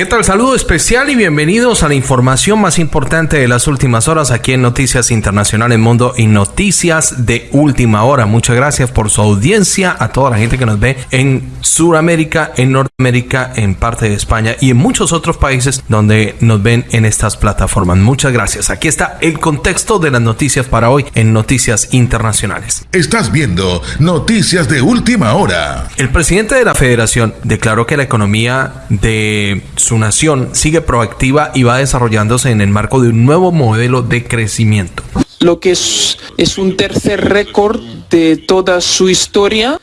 ¿Qué tal? Saludo especial y bienvenidos a la información más importante de las últimas horas aquí en Noticias Internacionales Mundo y Noticias de Última Hora. Muchas gracias por su audiencia, a toda la gente que nos ve en Sudamérica, en Norteamérica, en parte de España y en muchos otros países donde nos ven en estas plataformas. Muchas gracias. Aquí está el contexto de las noticias para hoy en Noticias Internacionales. Estás viendo Noticias de Última Hora. El presidente de la Federación declaró que la economía de su nación sigue proactiva y va desarrollándose en el marco de un nuevo modelo de crecimiento. Lo que es, es un tercer récord de toda su historia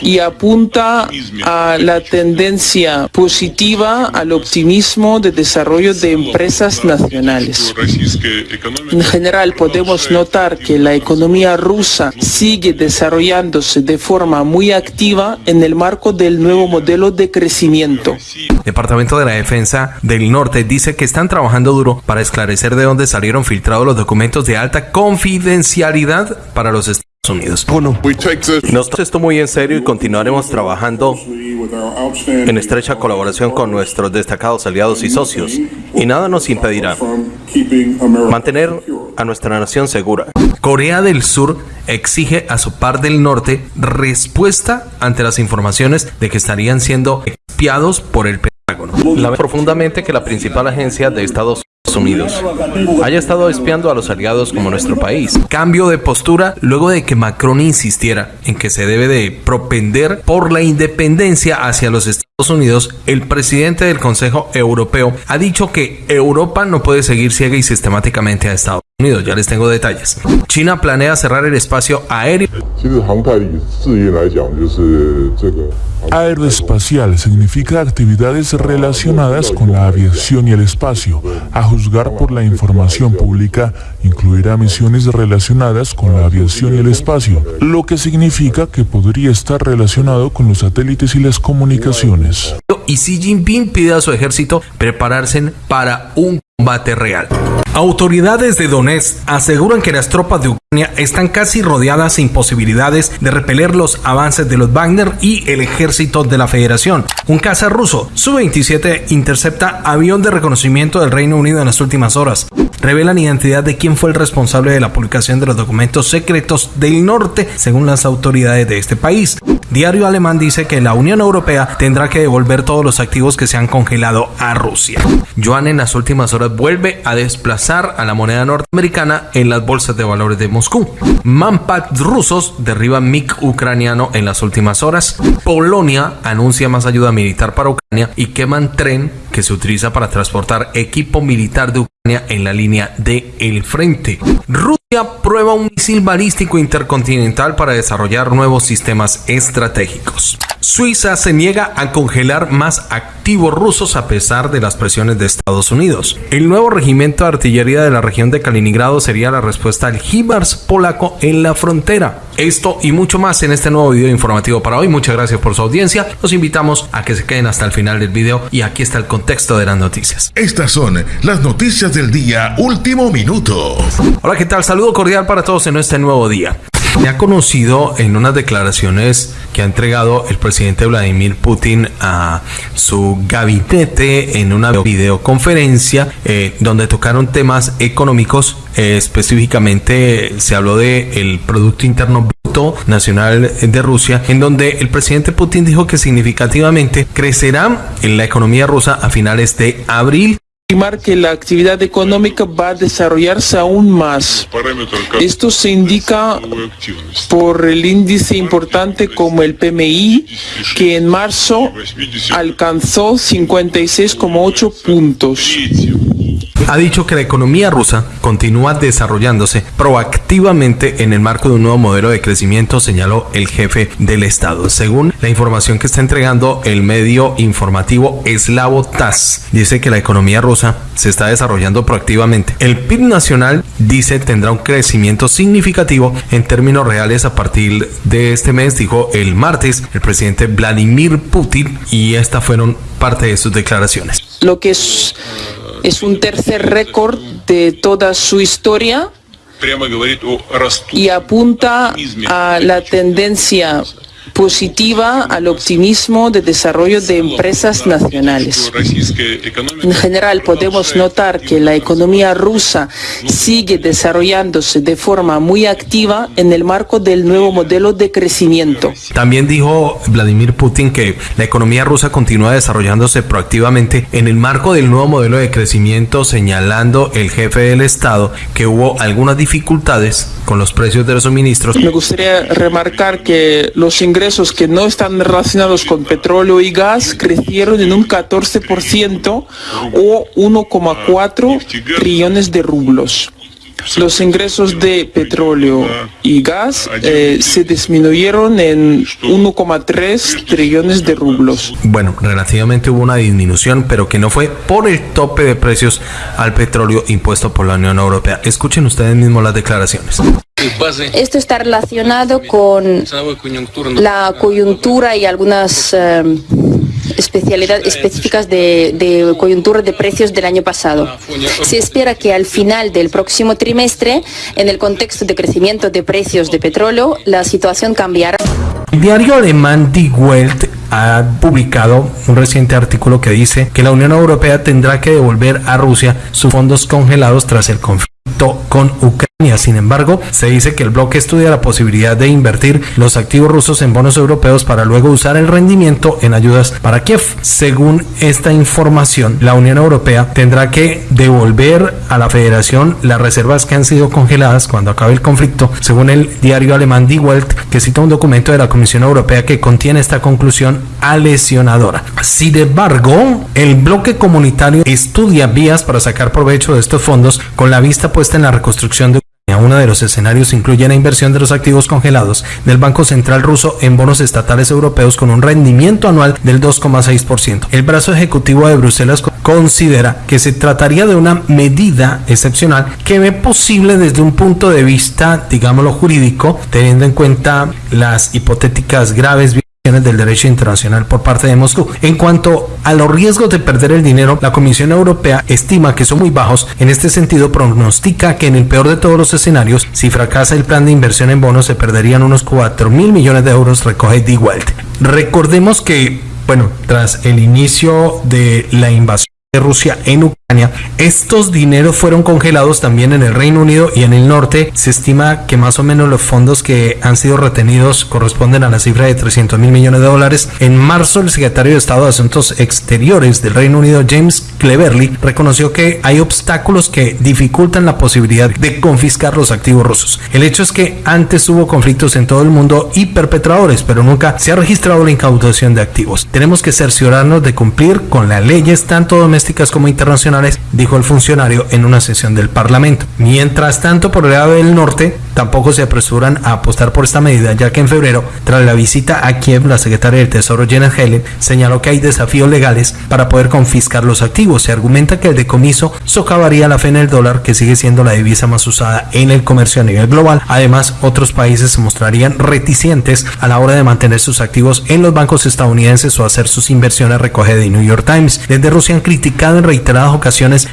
y apunta a la tendencia positiva al optimismo de desarrollo de empresas nacionales. En general podemos notar que la economía rusa sigue desarrollándose de forma muy activa en el marco del nuevo modelo de crecimiento. Departamento de la Defensa del Norte dice que están trabajando duro para esclarecer de dónde salieron filtrados los documentos de alta confidencialidad para los Estados Unidos. Nos esto muy en serio y continuaremos trabajando en estrecha colaboración con nuestros destacados aliados y socios. Y nada nos impedirá mantener a nuestra nación segura. Corea del Sur exige a su par del norte respuesta ante las informaciones de que estarían siendo espiados por el Pentágono. La profundamente que la principal agencia de Estados Unidos. Haya estado espiando a los aliados como nuestro país. Cambio de postura luego de que Macron insistiera en que se debe de propender por la independencia hacia los Estados Unidos, el presidente del Consejo Europeo ha dicho que Europa no puede seguir ciega y sistemáticamente a Estados Unidos. Ya les tengo detalles. China planea cerrar el espacio aéreo. Aeroespacial significa actividades relacionadas con la aviación y el espacio. A juzgar por la información pública, incluirá misiones relacionadas con la aviación y el espacio, lo que significa que podría estar relacionado con los satélites y las comunicaciones. Y Xi Jinping pide a su ejército prepararse para un combate real. Autoridades de Donetsk aseguran que las tropas de Ucrania están casi rodeadas sin posibilidades de repeler los avances de los Wagner y el ejército de la Federación. Un caza ruso Su-27 intercepta avión de reconocimiento del Reino Unido en las últimas horas. Revelan identidad de quién fue el responsable de la publicación de los documentos secretos del norte, según las autoridades de este país. Diario alemán dice que la Unión Europea tendrá que devolver todos los activos que se han congelado a Rusia. Joan en las últimas horas vuelve a desplazar a la moneda norteamericana en las bolsas de valores de Moscú. Manpads rusos derriban MiG ucraniano en las últimas horas. Polonia anuncia más ayuda militar para Ucrania y queman tren que se utiliza para transportar equipo militar de Ucrania en la línea de el frente. Rusia prueba un misil balístico intercontinental para desarrollar nuevos sistemas estratégicos. Suiza se niega a congelar más activos rusos a pesar de las presiones de Estados Unidos. El nuevo regimiento de artillería de la región de Kaliningrado sería la respuesta al HIMARS polaco en la frontera. Esto y mucho más en este nuevo video informativo para hoy. Muchas gracias por su audiencia. Los invitamos a que se queden hasta el final del video y aquí está el contexto de las noticias. Estas son las noticias del día último minuto. Hola, ¿qué tal? Saludo cordial para todos en este nuevo día. Se ha conocido en unas declaraciones que ha entregado el presidente Vladimir Putin a su gabinete en una videoconferencia eh, donde tocaron temas económicos. Eh, específicamente se habló de el Producto Interno Bruto Nacional de Rusia, en donde el presidente Putin dijo que significativamente crecerá en la economía rusa a finales de abril estimar que la actividad económica va a desarrollarse aún más. Esto se indica por el índice importante como el PMI, que en marzo alcanzó 56,8 puntos. Ha dicho que la economía rusa continúa desarrollándose proactivamente en el marco de un nuevo modelo de crecimiento, señaló el jefe del Estado. Según la información que está entregando el medio informativo eslavo TAS, dice que la economía rusa se está desarrollando proactivamente. El PIB nacional, dice, tendrá un crecimiento significativo en términos reales a partir de este mes, dijo el martes el presidente Vladimir Putin, y estas fueron parte de sus declaraciones. Lo que es es un tercer récord de toda su historia y apunta a la tendencia positiva al optimismo de desarrollo de empresas nacionales. En general, podemos notar que la economía rusa sigue desarrollándose de forma muy activa en el marco del nuevo modelo de crecimiento. También dijo Vladimir Putin que la economía rusa continúa desarrollándose proactivamente en el marco del nuevo modelo de crecimiento, señalando el jefe del Estado que hubo algunas dificultades con los precios de los suministros. Me gustaría remarcar que los ingresos que no están relacionados con petróleo y gas crecieron en un 14% o 1,4 trillones de rublos. Los ingresos de petróleo y gas eh, se disminuyeron en 1,3 trillones de rublos. Bueno, relativamente hubo una disminución, pero que no fue por el tope de precios al petróleo impuesto por la Unión Europea. Escuchen ustedes mismos las declaraciones. Esto está relacionado con la coyuntura y algunas eh, especialidades específicas de, de, coyuntura de precios del año pasado. Se espera que al final del próximo trimestre, en el contexto de crecimiento de precios de petróleo, la situación cambiará. El diario alemán Die Welt ha publicado un reciente artículo que dice que la Unión Europea tendrá que devolver a Rusia sus fondos congelados tras el conflicto con Ucrania. Sin embargo, se dice que el bloque estudia la posibilidad de invertir los activos rusos en bonos europeos para luego usar el rendimiento en ayudas para Kiev. Según esta información, la Unión Europea tendrá que devolver a la federación las reservas que han sido congeladas cuando acabe el conflicto, según el diario alemán Die Welt, que cita un documento de la Comisión Europea que contiene esta conclusión alesionadora. Sin embargo, el bloque comunitario estudia vías para sacar provecho de estos fondos con la vista puesta en la reconstrucción de. Uno de los escenarios incluye la inversión de los activos congelados del Banco Central ruso en bonos estatales europeos con un rendimiento anual del 2,6%. El brazo ejecutivo de Bruselas considera que se trataría de una medida excepcional que ve posible desde un punto de vista, digámoslo, jurídico, teniendo en cuenta las hipotéticas graves del derecho internacional por parte de Moscú. En cuanto a los riesgos de perder el dinero, la Comisión Europea estima que son muy bajos. En este sentido, pronostica que en el peor de todos los escenarios, si fracasa el plan de inversión en bonos, se perderían unos 4 mil millones de euros, recoge Die Welt. Recordemos que, bueno, tras el inicio de la invasión de Rusia en Ucrania, estos dineros fueron congelados también en el Reino Unido y en el norte. Se estima que más o menos los fondos que han sido retenidos corresponden a la cifra de 300 mil millones de dólares. En marzo, el secretario de Estado de Asuntos Exteriores del Reino Unido, James Cleverly, reconoció que hay obstáculos que dificultan la posibilidad de confiscar los activos rusos. El hecho es que antes hubo conflictos en todo el mundo y perpetradores, pero nunca se ha registrado la incautación de activos. Tenemos que cerciorarnos de cumplir con las leyes tanto domésticas como internacionales dijo el funcionario en una sesión del Parlamento. Mientras tanto, por el lado del norte, tampoco se apresuran a apostar por esta medida, ya que en febrero, tras la visita a Kiev, la secretaria del Tesoro Janet Helen señaló que hay desafíos legales para poder confiscar los activos. Se argumenta que el decomiso socavaría la fe en el dólar, que sigue siendo la divisa más usada en el comercio a nivel global. Además, otros países se mostrarían reticentes a la hora de mantener sus activos en los bancos estadounidenses o hacer sus inversiones, recoge de New York Times. Desde Rusia han criticado en reiteradas ocasiones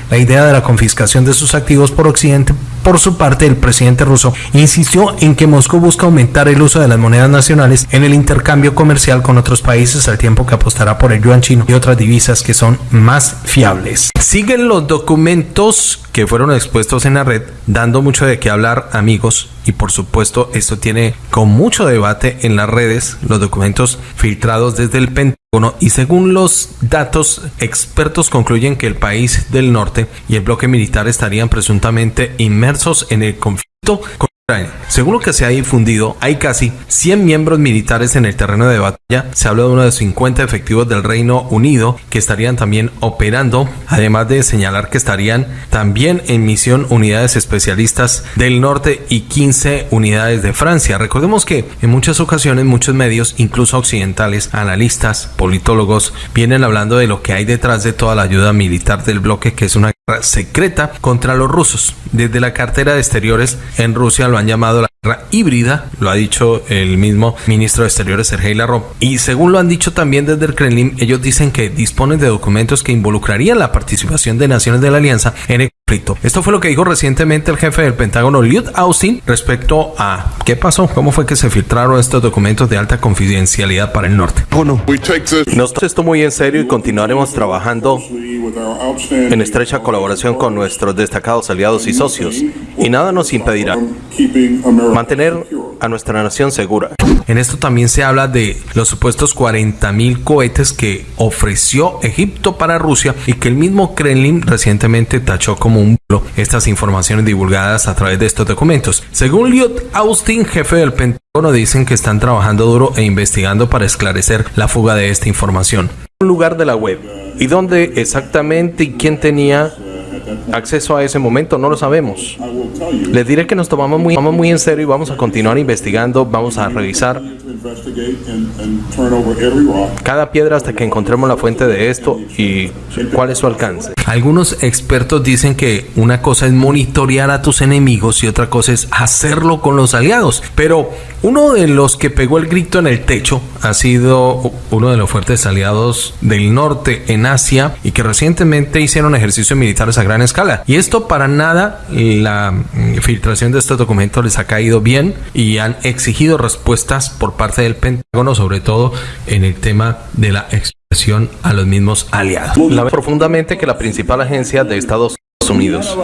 la idea de la confiscación de sus activos por Occidente. Por su parte, el presidente ruso insistió en que Moscú busca aumentar el uso de las monedas nacionales en el intercambio comercial con otros países al tiempo que apostará por el yuan chino y otras divisas que son más fiables. Siguen los documentos que fueron expuestos en la red, dando mucho de qué hablar, amigos, y por supuesto esto tiene con mucho debate en las redes los documentos filtrados desde el Pentágono y según los datos expertos concluyen que el país del norte y el bloque militar estarían presuntamente inmersos en el conflicto con según lo que se ha difundido, hay casi 100 miembros militares en el terreno de batalla. Se habla de uno de 50 efectivos del Reino Unido que estarían también operando, además de señalar que estarían también en misión unidades especialistas del norte y 15 unidades de Francia. Recordemos que en muchas ocasiones muchos medios, incluso occidentales, analistas, politólogos, vienen hablando de lo que hay detrás de toda la ayuda militar del bloque, que es una secreta contra los rusos. Desde la cartera de exteriores en Rusia lo han llamado la guerra híbrida, lo ha dicho el mismo ministro de Exteriores Sergei Lavrov. Y según lo han dicho también desde el Kremlin, ellos dicen que disponen de documentos que involucrarían la participación de naciones de la alianza en el conflicto. Esto fue lo que dijo recientemente el jefe del Pentágono, Lloyd Austin, respecto a qué pasó, cómo fue que se filtraron estos documentos de alta confidencialidad para el norte. Nos tomamos esto muy en serio y continuaremos trabajando en estrecha colaboración con nuestros destacados aliados y socios, y nada nos impedirá mantener a nuestra nación segura. En esto también se habla de los supuestos 40 mil cohetes que ofreció Egipto para Rusia y que el mismo Kremlin recientemente tachó como estas informaciones divulgadas a través de estos documentos. Según Lloyd Austin, jefe del Pentágono, dicen que están trabajando duro e investigando para esclarecer la fuga de esta información. Un lugar de la web y dónde exactamente y quién tenía acceso a ese momento no lo sabemos. Les diré que nos tomamos muy, muy en serio y vamos a continuar investigando, vamos a revisar cada piedra hasta que encontremos la fuente de esto y cuál es su alcance. Algunos expertos dicen que una cosa es monitorear a tus enemigos y otra cosa es hacerlo con los aliados. Pero uno de los que pegó el grito en el techo ha sido uno de los fuertes aliados del norte en Asia y que recientemente hicieron ejercicios militares a gran escala. Y esto para nada, la filtración de estos documentos les ha caído bien y han exigido respuestas por parte del Pentágono, sobre todo en el tema de la expresión a los mismos aliados. Profundamente que la principal agencia de Estados Unidos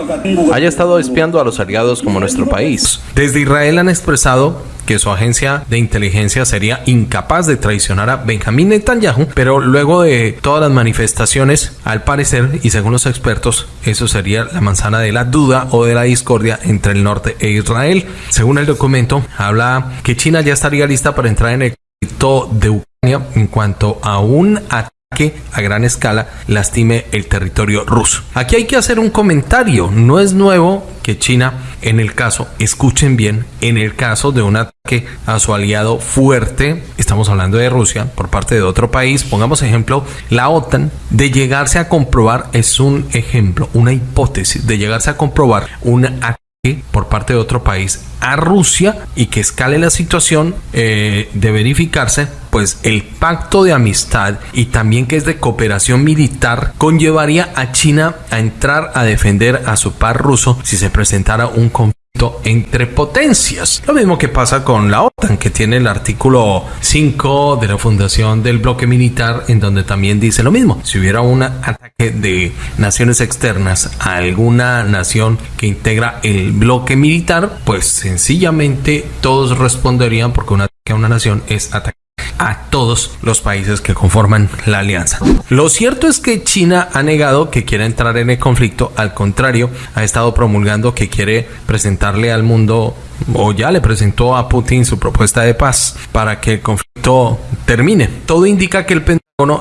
haya estado espiando a los aliados como nuestro país. Desde Israel han expresado que su agencia de inteligencia sería incapaz de traicionar a Benjamín Netanyahu, pero luego de todas las manifestaciones, al parecer, y según los expertos, eso sería la manzana de la duda o de la discordia entre el norte e Israel. Según el documento, habla que China ya estaría lista para entrar en el conflicto de Ucrania en cuanto a un ataque que a gran escala lastime el territorio ruso. Aquí hay que hacer un comentario. No es nuevo que China, en el caso, escuchen bien, en el caso de un ataque a su aliado fuerte, estamos hablando de Rusia, por parte de otro país, pongamos ejemplo, la OTAN, de llegarse a comprobar, es un ejemplo, una hipótesis, de llegarse a comprobar un ataque por parte de otro país a Rusia y que escale la situación eh, de verificarse, pues el pacto de amistad y también que es de cooperación militar conllevaría a China a entrar a defender a su par ruso si se presentara un conflicto entre potencias. Lo mismo que pasa con la OTAN, que tiene el artículo 5 de la fundación del bloque militar, en donde también dice lo mismo. Si hubiera un ataque de naciones externas a alguna nación que integra el bloque militar, pues sencillamente todos responderían porque un ataque a una nación es ataque a todos los países que conforman la alianza. Lo cierto es que China ha negado que quiera entrar en el conflicto, al contrario, ha estado promulgando que quiere presentarle al mundo o ya le presentó a Putin su propuesta de paz para que el conflicto termine. Todo indica que el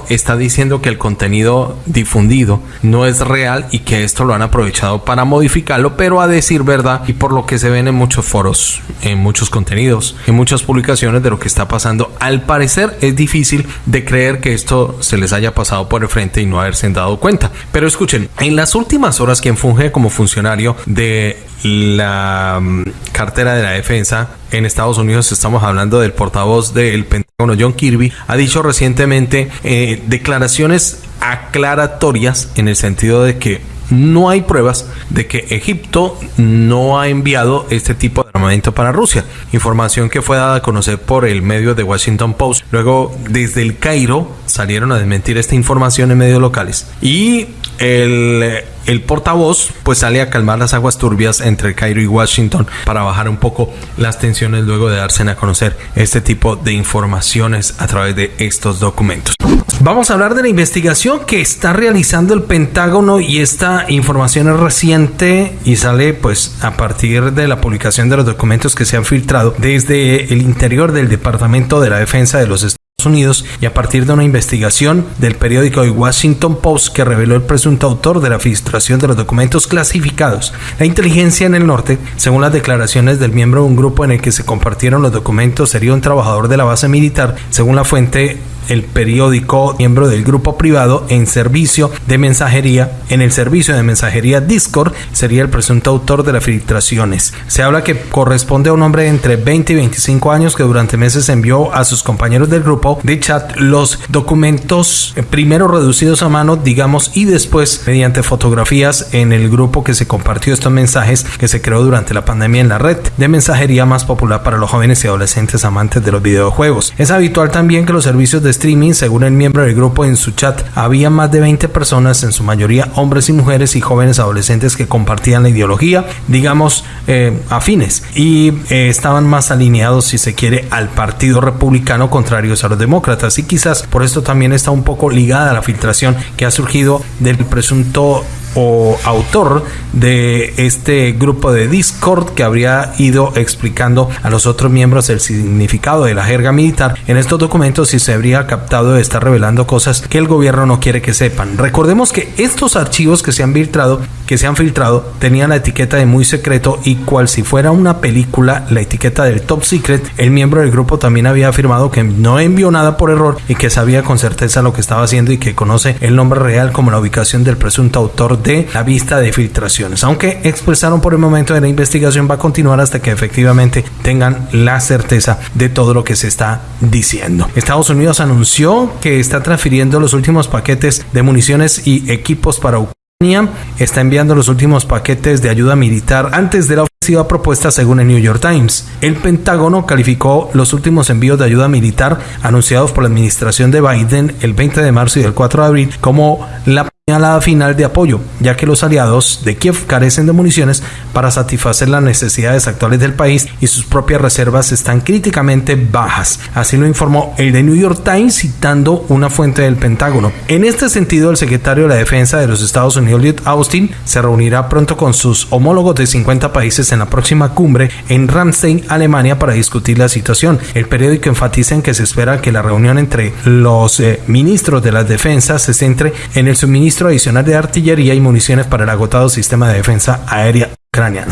está diciendo que el contenido difundido no es real y que esto lo han aprovechado para modificarlo, pero a decir verdad y por lo que se ven en muchos foros, en muchos contenidos, en muchas publicaciones de lo que está pasando, al parecer es difícil de creer que esto se les haya pasado por el frente y no haberse dado cuenta. Pero escuchen, en las últimas horas quien funge como funcionario de la mm, cartera de la defensa en Estados Unidos, estamos hablando del portavoz del Pentágono John Kirby, ha dicho recientemente eh, declaraciones aclaratorias en el sentido de que no hay pruebas de que Egipto no ha enviado este tipo de armamento para Rusia. Información que fue dada a conocer por el medio de Washington Post. Luego, desde el Cairo salieron a desmentir esta información en medios locales. Y el, portavoz pues sale a calmar las aguas turbias entre Cairo y Washington para bajar un poco las tensiones luego de darse a conocer este tipo de informaciones a través de estos documentos. Vamos a hablar de la investigación que está realizando el Pentágono y esta información es reciente y sale pues a partir de la publicación de los documentos que se han filtrado desde el interior del Departamento de la Defensa de los Estados Unidos y a partir de una investigación del periódico The Washington Post que reveló el presunto autor de la filtración de los documentos clasificados. La inteligencia en el norte, según las declaraciones del miembro de un grupo en el que se compartieron los documentos, sería un trabajador de la base militar, según la fuente el periódico miembro del grupo privado en servicio de mensajería, en el servicio de mensajería Discord, sería el presunto autor de las filtraciones. Se habla que corresponde a un hombre de entre 20 y 25 años que durante meses envió a sus compañeros del grupo de chat los documentos eh, primero reducidos a mano, digamos, y después mediante fotografías en el grupo que se compartió estos mensajes que se creó durante la pandemia en la red de mensajería más popular para los jóvenes y adolescentes amantes de los videojuegos. Es habitual también que los servicios de streaming, según el miembro del grupo en su chat, había más de 20 personas, en su mayoría hombres y mujeres y jóvenes adolescentes que compartían la ideología, digamos, eh, afines y eh, estaban más alineados, si se quiere, al Partido Republicano contrarios a los demócratas. Y quizás por esto también está un poco ligada a la filtración que ha surgido del presunto o autor de este grupo de Discord que habría ido explicando a los otros miembros el significado de la jerga militar en estos documentos y se habría captado de estar revelando cosas que el gobierno no quiere que sepan. Recordemos que estos archivos que se han filtrado, que se han filtrado, tenían la etiqueta de muy secreto y cual si fuera una película, la etiqueta del top secret, el miembro del grupo también había afirmado que no envió nada por error y que sabía con certeza lo que estaba haciendo y que conoce el nombre real como la ubicación del presunto autor de la vista de filtraciones. Aunque expresaron por el momento de la investigación va a continuar hasta que efectivamente tengan la certeza de todo lo que se está diciendo. Estados Unidos anunció que está transfiriendo los últimos paquetes de municiones y equipos para Ucrania. Está enviando los últimos paquetes de ayuda militar antes de la ofensiva propuesta según el New York Times. El Pentágono calificó los últimos envíos de ayuda militar anunciados por la administración de Biden el 20 de marzo y el 4 de abril como la la final de apoyo, ya que los aliados de Kiev carecen de municiones para satisfacer las necesidades actuales del país y sus propias reservas están críticamente bajas. Así lo informó el The New York Times citando una fuente del Pentágono. En este sentido, el secretario de la Defensa de los Estados Unidos, Lloyd Austin, se reunirá pronto con sus homólogos de 50 países en la próxima cumbre en Ramstein, Alemania, para discutir la situación. El periódico enfatiza en que se espera que la reunión entre los eh, ministros de las defensas se centre en el suministro adicional de artillería y municiones para el agotado sistema de defensa aérea ucraniano.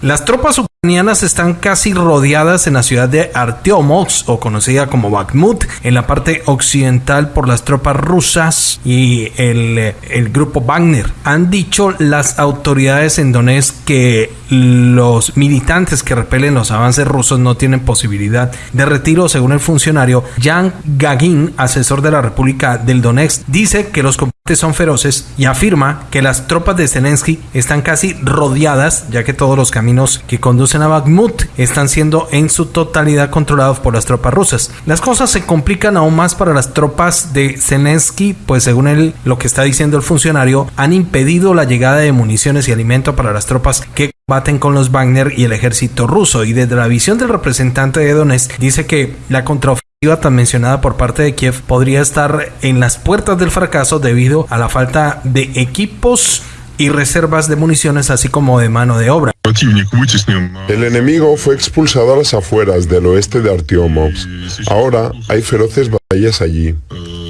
Las tropas ucranianas están casi rodeadas en la ciudad de Artyomovsk o conocida como Bakhmut en la parte occidental por las tropas rusas y el, grupo Wagner. Han dicho las autoridades en Donetsk que los militantes que repelen los avances rusos no tienen posibilidad de retiro según el funcionario Jan Gagin, asesor de la República del Donetsk, dice que los son feroces y afirma que las tropas de Zelensky están casi rodeadas, ya que todos los caminos que conducen a Bakhmut están siendo en su totalidad controlados por las tropas rusas. Las cosas se complican aún más para las tropas de Zelensky, pues según él, lo que está diciendo el funcionario, han impedido la llegada de municiones y alimento para las tropas que baten con los Wagner y el ejército ruso. Y desde la visión del representante de Donetsk, dice que la contraofensiva tan mencionada por parte de Kiev podría estar en las puertas del fracaso debido a la falta de equipos y reservas de municiones así como de mano de obra. El enemigo fue expulsado a las afueras del oeste de Artyomovsk. Ahora hay feroces batallas allí.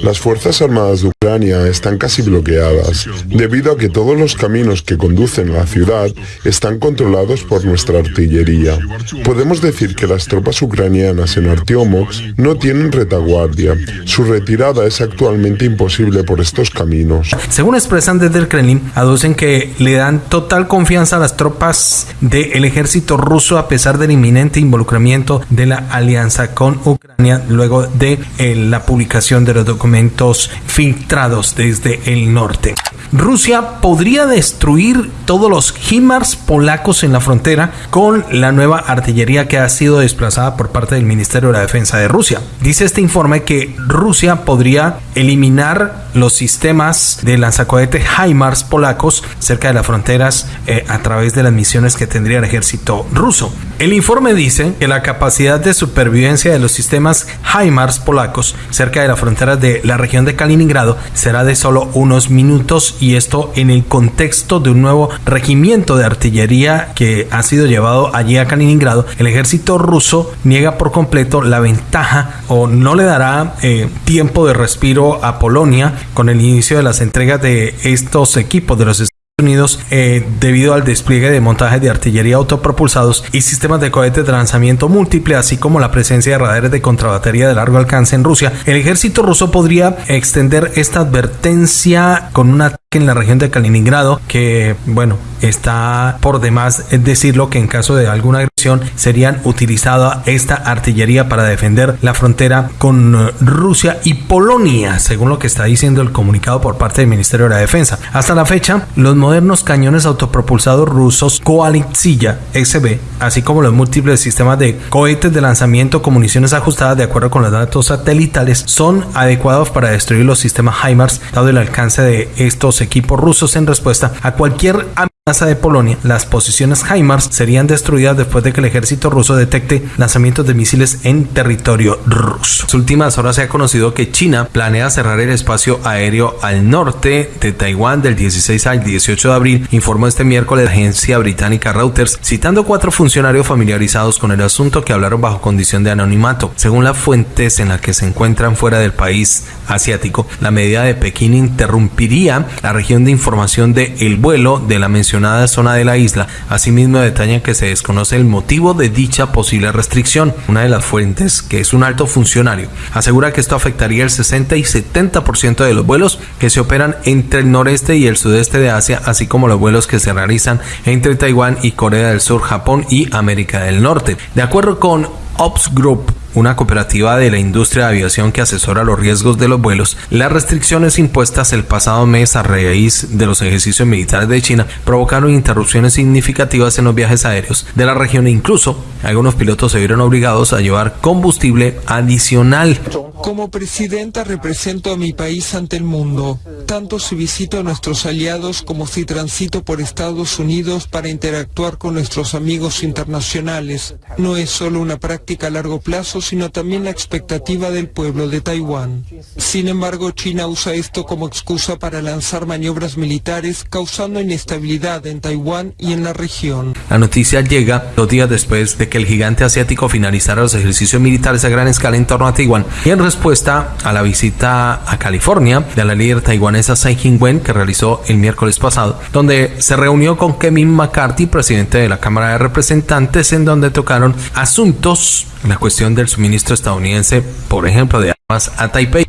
Las Fuerzas Armadas de Ucrania están casi bloqueadas debido a que todos los caminos que conducen a la ciudad están controlados por nuestra artillería. Podemos decir que las tropas ucranianas en Artyomovsk no tienen retaguardia. Su retirada es actualmente imposible por estos caminos. Según expresan desde el Kremlin, aducen que le dan total confianza a las tropas del ejército ruso a pesar del inminente involucramiento de la alianza con Ucrania luego de eh, la publicación de los documentos filtrados desde el norte. Rusia podría destruir todos los HIMARS polacos en la frontera con la nueva artillería que ha sido desplazada por parte del Ministerio de la Defensa de Rusia. Dice este informe que Rusia podría eliminar los sistemas de lanzacohete HIMARS polacos cerca de las fronteras eh, a través de las misiones que tendría el ejército ruso. El informe dice que la capacidad de supervivencia de los sistemas HIMARS polacos cerca de las fronteras de la región de Kaliningrado será de solo unos minutos y esto en el contexto de un nuevo regimiento de artillería que ha sido llevado allí a Kaliningrado. El ejército ruso niega por completo la ventaja o no le dará eh, tiempo de respiro a Polonia con el inicio de las entregas de estos equipos de los Unidos eh, debido al despliegue de montajes de artillería autopropulsados y sistemas de cohetes de lanzamiento múltiple, así como la presencia de radares de contrabatería de largo alcance en Rusia, el ejército ruso podría extender esta advertencia con un en la región de Kaliningrado, que bueno, está por demás decirlo que en caso de alguna agresión serían utilizada esta artillería para defender la frontera con Rusia y Polonia, según lo que está diciendo el comunicado por parte del Ministerio de la Defensa. Hasta la fecha, los modernos cañones autopropulsados rusos Koalitsya SB, así como los múltiples sistemas de cohetes de lanzamiento con municiones ajustadas de acuerdo con los datos satelitales, son adecuados para destruir los sistemas HIMARS, dado el alcance de estos equipos rusos en respuesta a cualquier de Polonia. Las posiciones HIMARS serían destruidas después de que el ejército ruso detecte lanzamientos de misiles en territorio ruso. En las últimas horas se ha conocido que China planea cerrar el espacio aéreo al norte de Taiwán del 16 al 18 de abril, informó este miércoles la agencia británica Reuters, citando cuatro funcionarios familiarizados con el asunto que hablaron bajo condición de anonimato. Según las fuentes en las que se encuentran fuera del país asiático, la medida de Pekín interrumpiría la región de información de el vuelo de la mencionada zona de la isla. Asimismo, detalla que se desconoce el motivo de dicha posible restricción. Una de las fuentes, que es un alto funcionario, asegura que esto afectaría el 60 y 70% de los vuelos que se operan entre el noreste y el sudeste de Asia, así como los vuelos que se realizan entre Taiwán y Corea del Sur, Japón y América del Norte. De acuerdo con Ops Group, una cooperativa de la industria de aviación que asesora los riesgos de los vuelos, las restricciones impuestas el pasado mes a raíz de los ejercicios militares de China provocaron interrupciones significativas en los viajes aéreos de la región e incluso algunos pilotos se vieron obligados a llevar combustible adicional. Como presidenta represento a mi país ante el mundo, tanto si visito a nuestros aliados como si transito por Estados Unidos para interactuar con nuestros amigos internacionales. No es solo una práctica a largo plazo, sino también la expectativa del pueblo de Taiwán. Sin embargo, China usa esto como excusa para lanzar maniobras militares, causando inestabilidad en Taiwán y en la región. La noticia llega dos días después de que el gigante asiático finalizara los ejercicios militares a gran escala en torno a Taiwán y en respuesta a la visita a California de la líder taiwanesa Tsai Ing-wen que realizó el miércoles pasado, donde se reunió con Kevin McCarthy, presidente de la Cámara de Representantes, en donde tocaron asuntos, la cuestión del suministro estadounidense, por ejemplo, de armas a Taipei.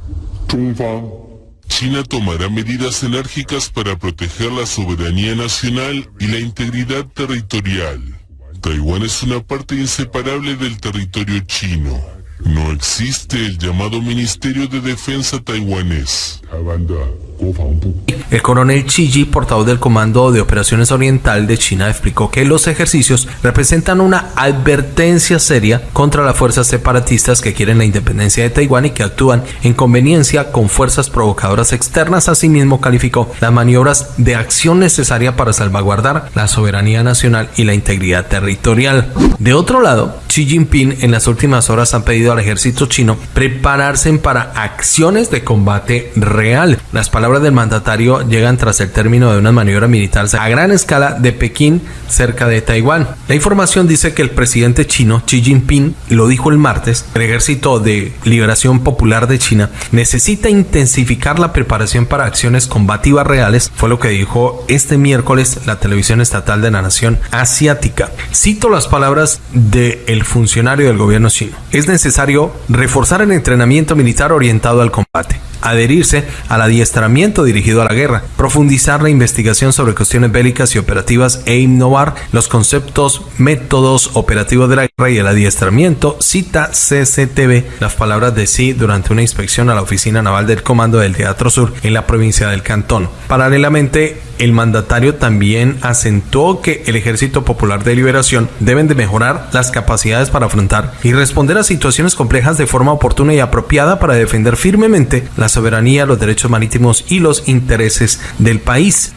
China tomará medidas enérgicas para proteger la soberanía nacional y la integridad territorial. Taiwán es una parte inseparable del territorio chino. No existe el llamado Ministerio de Defensa taiwanés. El coronel Chiji, portavoz del Comando de Operaciones Oriental de China, explicó que los ejercicios representan una advertencia seria contra las fuerzas separatistas que quieren la independencia de Taiwán y que actúan en conveniencia con fuerzas provocadoras externas. Asimismo, calificó las maniobras de acción necesaria para salvaguardar la soberanía nacional y la integridad territorial. De otro lado, Xi Jinping en las últimas horas ha pedido al ejército chino prepararse para acciones de combate real. Las palabras del mandatario llegan tras el término de una maniobra militar a gran escala de Pekín cerca de Taiwán. La información dice que el presidente chino Xi Jinping lo dijo el martes, el ejército de liberación popular de China necesita intensificar la preparación para acciones combativas reales, fue lo que dijo este miércoles la televisión estatal de la nación asiática. Cito las palabras del funcionario del gobierno chino. Es necesario reforzar el entrenamiento militar orientado al combate adherirse al adiestramiento dirigido a la guerra, profundizar la investigación sobre cuestiones bélicas y operativas e innovar los conceptos, métodos operativos de la guerra y el adiestramiento, cita CCTV las palabras de sí durante una inspección a la oficina naval del Comando del Teatro Sur en la provincia del Cantón. Paralelamente, el mandatario también acentuó que el Ejército Popular de Liberación deben de mejorar las capacidades para afrontar y responder a situaciones complejas de forma oportuna y apropiada para defender firmemente la soberanía, los derechos marítimos y los intereses del país.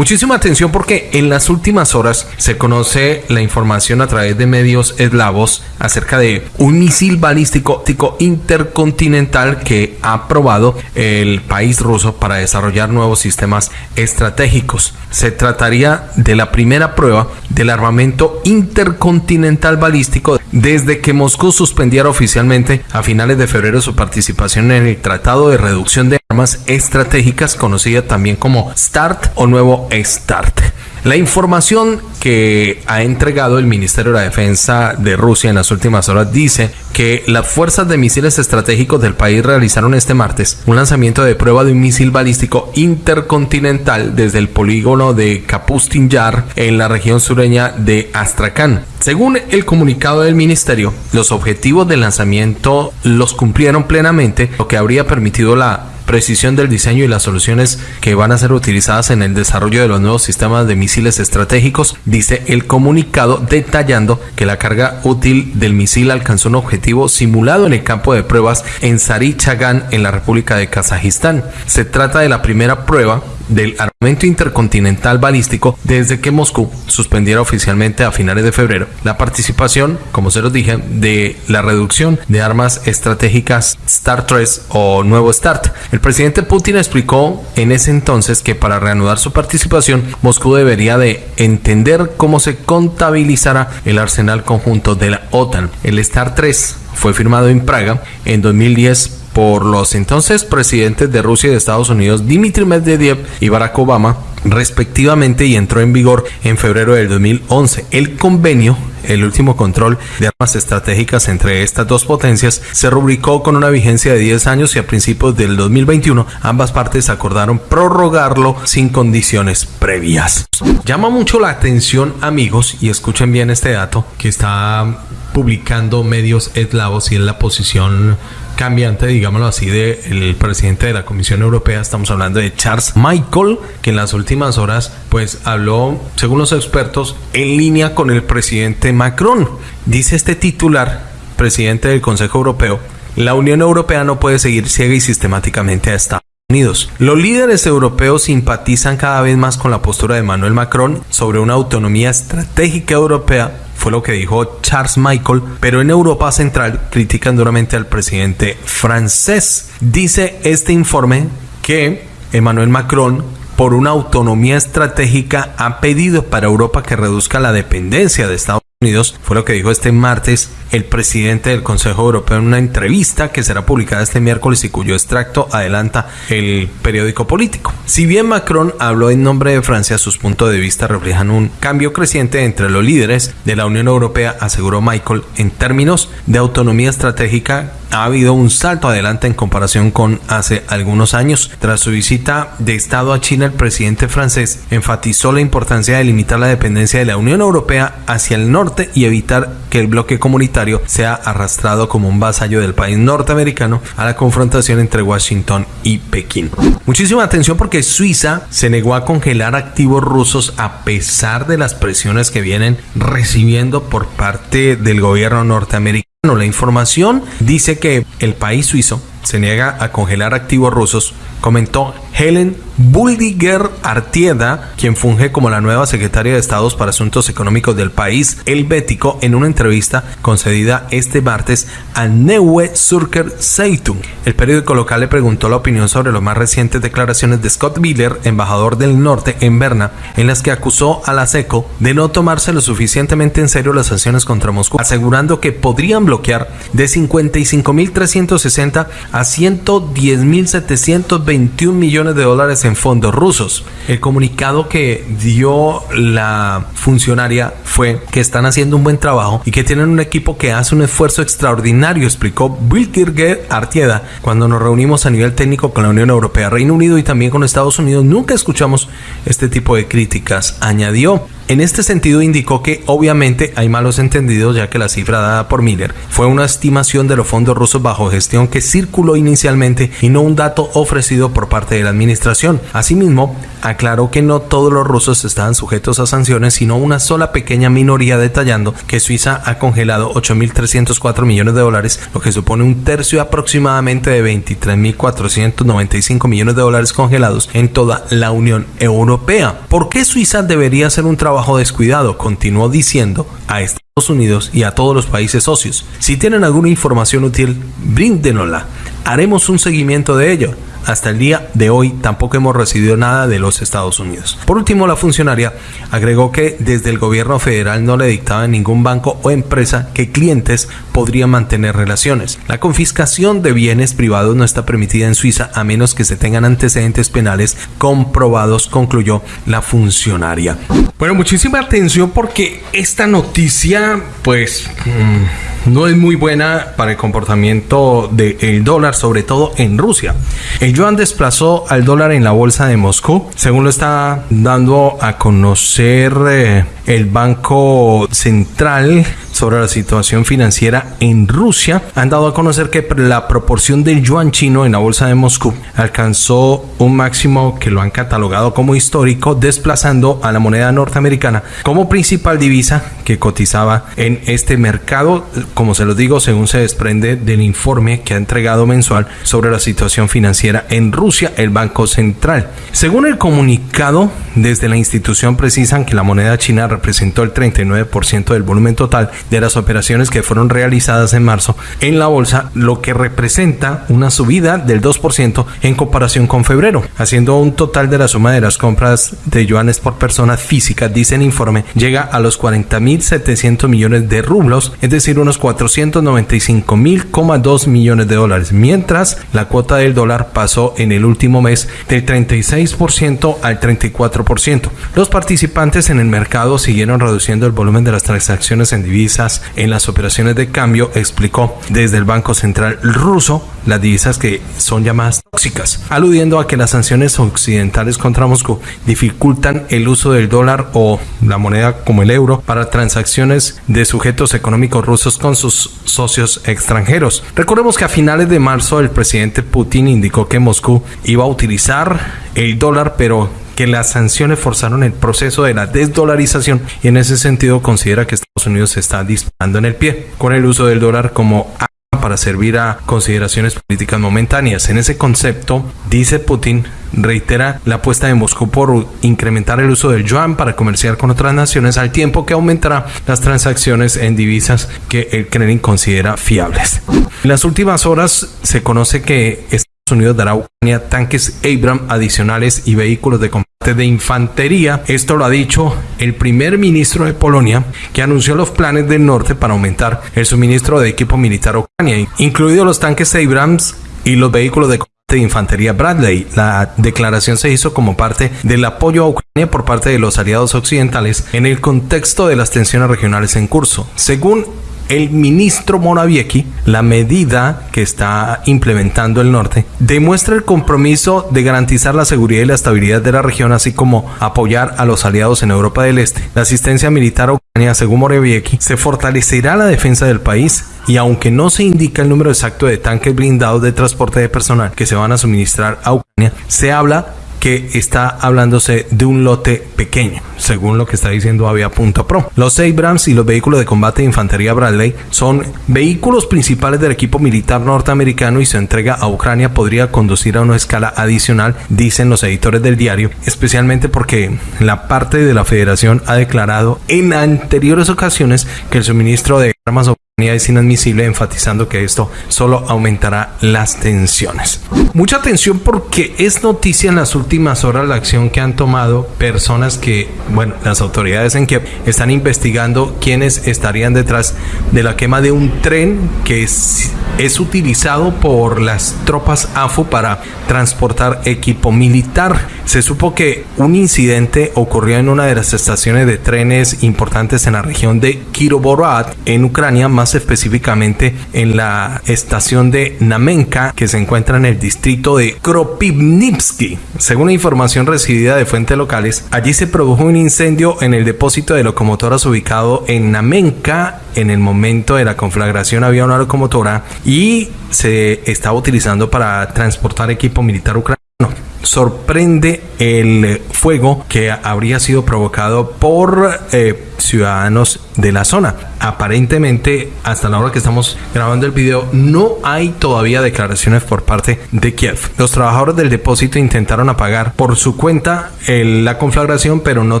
Muchísima atención porque en las últimas horas se conoce la información a través de medios eslavos acerca de un misil balístico intercontinental que ha probado el país ruso para desarrollar nuevos sistemas estratégicos. Se trataría de la primera prueba del armamento intercontinental balístico desde que Moscú suspendiera oficialmente a finales de febrero su participación en el Tratado de Reducción de armas estratégicas conocida también como START o nuevo START. La información que ha entregado el Ministerio de la Defensa de Rusia en las últimas horas dice que las fuerzas de misiles estratégicos del país realizaron este martes un lanzamiento de prueba de un misil balístico intercontinental desde el polígono de Kapustin Yar en la región sureña de Astrakhan. Según el comunicado del ministerio, los objetivos del lanzamiento los cumplieron plenamente, lo que habría permitido la precisión del diseño y las soluciones que van a ser utilizadas en el desarrollo de los nuevos sistemas de misiles estratégicos, dice el comunicado detallando que la carga útil del misil alcanzó un objetivo simulado en el campo de pruebas en Sari Chagan en la República de Kazajistán. Se trata de la primera prueba del armamento intercontinental balístico desde que Moscú suspendiera oficialmente a finales de febrero la participación, como se los dije, de la reducción de armas estratégicas START 3 o nuevo START. El presidente Putin explicó en ese entonces que para reanudar su participación, Moscú debería de entender cómo se contabilizará el arsenal conjunto de la OTAN. El START 3 fue firmado en Praga en 2010 por los entonces presidentes de Rusia y de Estados Unidos, Dmitry Medvedev y Barack Obama, respectivamente, y entró en vigor en febrero del 2011. El convenio el último control de armas estratégicas entre estas dos potencias se rubricó con una vigencia de 10 años y a principios del 2021 ambas partes acordaron prorrogarlo sin condiciones previas. Llama mucho la atención amigos y escuchen bien este dato que está publicando medios eslavos y en la posición cambiante, digámoslo así, del presidente de la Comisión Europea. Estamos hablando de Charles Michael, que en las últimas horas, pues habló, según los expertos, en línea con el presidente Macron. Dice este titular, presidente del Consejo Europeo, la Unión Europea no puede seguir ciega y sistemáticamente a Estados Unidos. Los líderes europeos simpatizan cada vez más con la postura de Manuel Macron sobre una autonomía estratégica europea fue lo que dijo Charles Michael, pero en Europa Central critican duramente al presidente francés. Dice este informe que Emmanuel Macron por una autonomía estratégica ha pedido para Europa que reduzca la dependencia de Estados Unidos, fue lo que dijo este martes el presidente del Consejo Europeo en una entrevista que será publicada este miércoles y cuyo extracto adelanta el periódico político. Si bien Macron habló en nombre de Francia, sus puntos de vista reflejan un cambio creciente entre los líderes de la Unión Europea, aseguró Michael, en términos de autonomía estratégica ha habido un salto adelante en comparación con hace algunos años. Tras su visita de Estado a China, el presidente francés enfatizó la importancia de limitar la dependencia de la Unión Europea hacia el norte y evitar que el bloque comunitario sea arrastrado como un vasallo del país norteamericano a la confrontación entre Washington y Pekín. Muchísima atención porque Suiza se negó a congelar activos rusos a pesar de las presiones que vienen recibiendo por parte del gobierno norteamericano. La información dice que el país suizo se niega a congelar activos rusos, comentó Helen Buldiger Artieda, quien funge como la nueva secretaria de Estados para Asuntos Económicos del país helvético en una entrevista concedida este martes a Neue Zürcher Zeitung. El periódico local le preguntó la opinión sobre las más recientes declaraciones de Scott Miller, embajador del norte en Berna, en las que acusó a la SECO de no tomarse lo suficientemente en serio las sanciones contra Moscú, asegurando que podrían bloquear de 55.360 a 110.721 millones de dólares en fondos rusos. El comunicado que dio la funcionaria fue que están haciendo un buen trabajo y que tienen un equipo que hace un esfuerzo extraordinario, explicó Wilkirger Artieda cuando nos reunimos a nivel técnico con la Unión Europea, Reino Unido y también con Estados Unidos. Nunca escuchamos este tipo de críticas, añadió. En este sentido indicó que obviamente hay malos entendidos ya que la cifra dada por Miller fue una estimación de los fondos rusos bajo gestión que circuló inicialmente y no un dato ofrecido por parte de la administración. Asimismo, aclaró que no todos los rusos estaban sujetos a sanciones, sino una sola pequeña minoría detallando que Suiza ha congelado 8.304 millones de dólares, lo que supone un tercio aproximadamente de 23.495 millones de dólares congelados en toda la Unión Europea. ¿Por qué Suiza debería hacer un trabajo descuidado, continuó diciendo a Estados Unidos y a todos los países socios. Si tienen alguna información útil, bríndenosla. Haremos un seguimiento de ello. Hasta el día de hoy tampoco hemos recibido nada de los Estados Unidos. Por último, la funcionaria agregó que desde el gobierno federal no le dictaba a ningún banco o empresa que clientes podrían mantener relaciones. La confiscación de bienes privados no está permitida en Suiza a menos que se tengan antecedentes penales comprobados, concluyó la funcionaria. Bueno, muchísima atención porque esta noticia, pues... Mm, no es muy buena para el comportamiento del dólar, sobre todo en Rusia. El yuan desplazó al dólar en la bolsa de Moscú, según lo está dando a conocer eh, el Banco Central sobre la situación financiera en Rusia han dado a conocer que la proporción del yuan chino en la bolsa de Moscú alcanzó un máximo que lo han catalogado como histórico, desplazando a la moneda norteamericana como principal divisa que cotizaba en este mercado, como se lo digo, según se desprende del informe que ha entregado mensual sobre la situación financiera en Rusia el Banco Central. Según el comunicado, desde la institución precisan que la moneda china representó el 39% del volumen total de las operaciones que fueron realizadas en marzo en la bolsa, lo que representa una subida del 2% en comparación con febrero, haciendo un total de la suma de las compras de yuanes por persona física, dice el informe, llega a los 40.700 millones de rublos, es decir, unos 495.2 millones de dólares, mientras la cuota del dólar pasó en el último mes del 36% al 34%. Los participantes en el mercado siguieron reduciendo el volumen de las transacciones en divisas en las operaciones de cambio, explicó desde el Banco Central ruso las divisas que son llamadas tóxicas, aludiendo a que las sanciones occidentales contra Moscú dificultan el uso del dólar o la moneda como el euro para transacciones de sujetos económicos rusos con sus socios extranjeros. Recordemos que a finales de marzo el presidente Putin indicó que Moscú iba a utilizar el dólar, pero que las sanciones forzaron el proceso de la desdolarización y en ese sentido considera que Estados Unidos se está disparando en el pie con el uso del dólar como para servir a consideraciones políticas momentáneas. En ese concepto, dice Putin, reitera la apuesta de Moscú por incrementar el uso del yuan para comerciar con otras naciones al tiempo que aumentará las transacciones en divisas que el Kremlin considera fiables. En las últimas horas se conoce que Unidos dará a Ucrania tanques Abram adicionales y vehículos de combate de infantería. Esto lo ha dicho el primer ministro de Polonia, que anunció los planes del norte para aumentar el suministro de equipo militar a Ucrania, incluidos los tanques Abrams y los vehículos de combate de infantería Bradley. La declaración se hizo como parte del apoyo a Ucrania por parte de los aliados occidentales en el contexto de las tensiones regionales en curso. Según el ministro Morawiecki, la medida que está implementando el norte demuestra el compromiso de garantizar la seguridad y la estabilidad de la región, así como apoyar a los aliados en Europa del Este. La asistencia militar a Ucrania, según Morawiecki, se fortalecerá la defensa del país y aunque no se indica el número exacto de tanques blindados de transporte de personal que se van a suministrar a Ucrania, se habla que está hablándose de un lote pequeño, según lo que está diciendo Avia.pro. Los Abrams y los vehículos de combate de infantería Bradley son vehículos principales del equipo militar norteamericano y su entrega a Ucrania podría conducir a una escala adicional, dicen los editores del diario, especialmente porque la parte de la federación ha declarado en anteriores ocasiones que el suministro de armas es inadmisible, enfatizando que esto solo aumentará las tensiones. Mucha atención porque es noticia en las últimas horas la acción que han tomado personas que, bueno, las autoridades en Kiev están investigando quiénes estarían detrás de la quema de un tren que es, utilizado por las tropas AFU para transportar equipo militar. Se supo que un incidente ocurrió en una de las estaciones de trenes importantes en la región de Kirovohrad, en Ucrania, más específicamente en la estación de Namenka, que se encuentra en el distrito de Kropivnitsky. Según información recibida de fuentes locales, allí se produjo un incendio en el depósito de locomotoras ubicado en Namenka. En el momento de la conflagración había una locomotora y se estaba utilizando para transportar equipo militar ucraniano sorprende el fuego que habría sido provocado por eh, ciudadanos de la zona. aparentemente hasta la hora que estamos grabando el video no hay todavía declaraciones por parte de Kiev. Los trabajadores del depósito intentaron apagar por su cuenta la conflagración pero no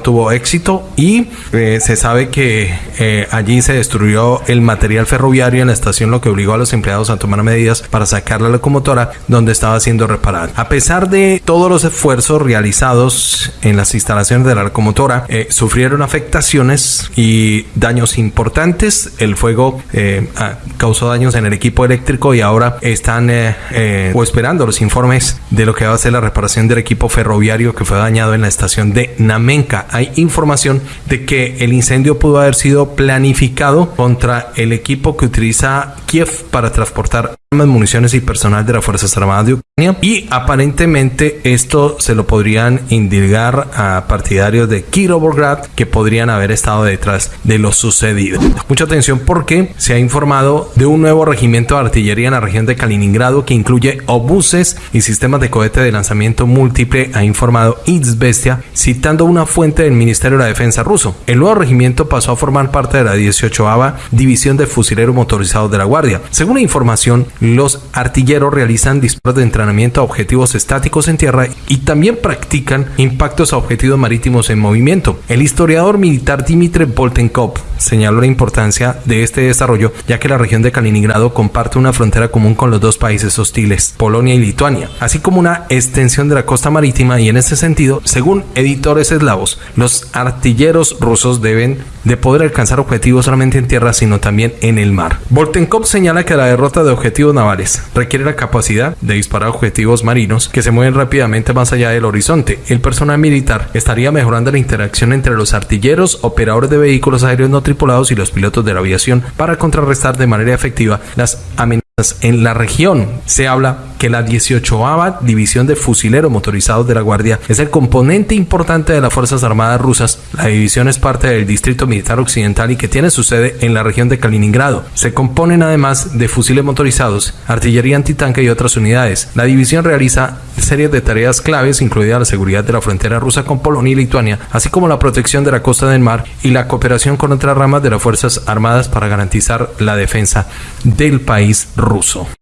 tuvo éxito y eh, se sabe que eh, allí se destruyó el material ferroviario en la estación lo que obligó a los empleados a tomar medidas para sacar la locomotora donde estaba siendo reparada. A pesar de todos los esfuerzos realizados en las instalaciones de la locomotora, eh, sufrieron afectaciones y daños importantes. El fuego eh, causó daños en el equipo eléctrico y ahora están eh, o esperando los informes de lo que va a ser la reparación del equipo ferroviario que fue dañado en la estación de Namenka. Hay información de que el incendio pudo haber sido planificado contra el equipo que utiliza Kiev para transportar armas, municiones y personal de las Fuerzas Armadas de Ucrania. Y aparentemente esto se lo podrían indicar a partidarios de Kirovograd que podrían haber estado detrás de lo sucedido. Mucha atención porque se ha informado de un nuevo regimiento de artillería en la región de Kaliningrado que incluye obuses y sistemas de cohete de lanzamiento múltiple, ha informado Izbestia, citando una fuente del Ministerio de la Defensa ruso. El nuevo regimiento pasó a formar parte de la 18ava División de Fusileros Motorizados de la Guardia. Según la información, los artilleros realizan disparos de entrenamiento a objetivos estáticos en tierra y también practican impactos a objetivos marítimos en movimiento. El historiador militar Dimitri Boltenkov señaló la importancia de este desarrollo ya que la región de Kaliningrado comparte una frontera común con los dos países hostiles, Polonia y Lituania, así como una extensión de la costa marítima y en ese sentido, según editores eslavos, los artilleros rusos deben de poder alcanzar objetivos solamente en tierra sino también en el mar. Boltenkov señala que la derrota de objetivos navales requiere la capacidad de disparar objetivos marinos que se mueven rápidamente más allá del horizonte. El personal militar estaría mejorando la interacción entre los artilleros, operadores de vehículos aéreos no tripulados y los pilotos de la aviación para contrarrestar de manera efectiva las amenazas en la región. Se habla que la 18 División de Fusileros Motorizados de la Guardia es el componente importante de las Fuerzas Armadas rusas. La división es parte del Distrito Militar Occidental y que tiene su sede en la región de Kaliningrado. Se componen además de fusiles motorizados, artillería antitanque y otras unidades. La división realiza series de tareas claves, incluida la seguridad de la frontera rusa con Polonia y Lituania, así como la protección de la costa del mar y la cooperación con otras ramas de las Fuerzas Armadas para garantizar la defensa del país ruso.